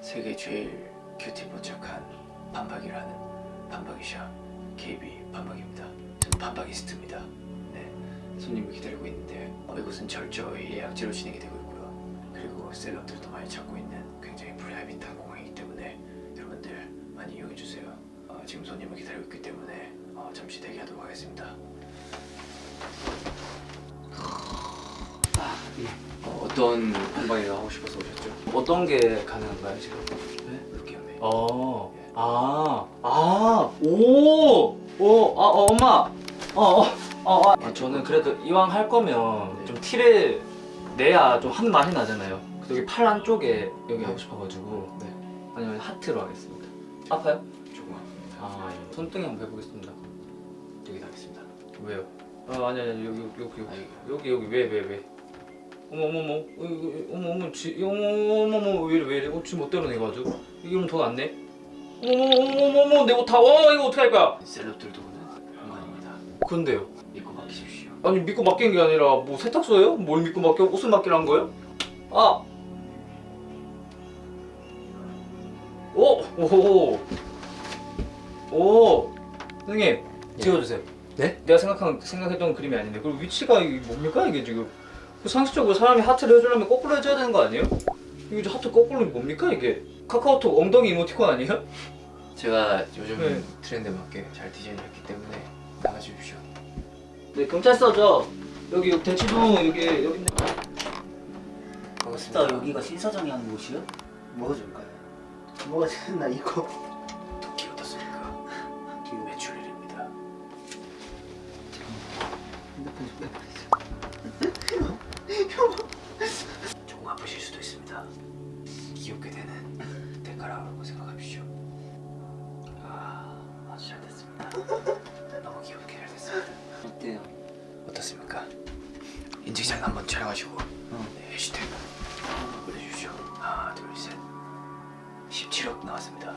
세계 제일 큐티 포착한 반박이라는 반박이샵 KB 반박입니다. 저는 반박이스트입니다. 네, 손님을 기다리고 있는데 어, 이곳은 철저히 예약제로 진행이 되고 있고요. 그리고 셀럽들도 많이 찾고 있는 굉장히 프라이빗한 공항이기 때문에 여러분들 많이 이용해 주세요. 어, 지금 손님을 기다리고 있기 때문에 어, 잠시 대기하도록 하겠습니다. 아, 예. 어, 어떤 반박이가 하고 싶어서 오셨죠? 어떤 게 가능한가요 지금? 네, 하면 어, 아, 아, 오, 오, 아, 어, 엄마, 어, 어, 어, 아. 아, 저는 그래도 이왕 할 거면 네. 좀 티를 내야 좀한 맛이 나잖아요. 여기 팔 안쪽에 여기 하고 싶어가지고 네, 아니면 하트로 하겠습니다. 아파요? 조금 아픕니다. 아, 예. 손등에 한번 해보겠습니다. 여기 하겠습니다. 왜요? 아, 아니, 아니, 여기, 여기, 여기, 아, 여기, 여기, 왜, 왜, 왜? 어머, 어머, 어머, 어, 어머, 어머, 지, 어머, 어머, 어머, 왜 이래, 왜 이래? 어, 지금 멋대로 내가지고. 이러면 돈 안 내? 어머, 어머, 어머, 어머, 어머, 내 옷 다, 와, 이거 어떻게 할 거야? 셀럽들도 오는 공간입니다. 근데요? 믿고 맡기십시오. 아니, 믿고 맡긴 게 아니라, 뭐, 세탁소예요? 뭘 믿고 맡겨? 옷을 맡기란 거예요? 아! 오! 오호! 오! 선생님, 찍어주세요. 네? 내가 생각한, 생각했던 그림이 아닌데 그리고 위치가 이게 뭡니까 이게 지금 그 상식적으로 사람이 하트를 해주려면 거꾸로 해줘야 되는 거 아니에요? 이게 이제 하트 거꾸로 뭡니까 이게 카카오톡 엉덩이 이모티콘 아니에요? 제가 요즘 네. 트렌드에 맞게 잘 디자인했기 때문에 나가주십시오. 네 경찰서죠 여기 여기 대치동 여기 여기 있네 반갑습니다. 딱 여기가 신사장이 하는 곳이요? 뭐가 좋을까요? 뭐가 좋나 이거 도끼 어떻습니까? 매출일입니다. 핸드폰 좀 조금 귀엽게 되는 대가라고 생각하십시오. 아, 아주 잘 됐습니다. 너무 귀엽게 잘 됐습니다. 어때요? 어떻습니까? 인증샷 한번 촬영하시고 어. 네, 해시태그 올려주십시오. 하나, 둘, 셋. 17억 나왔습니다.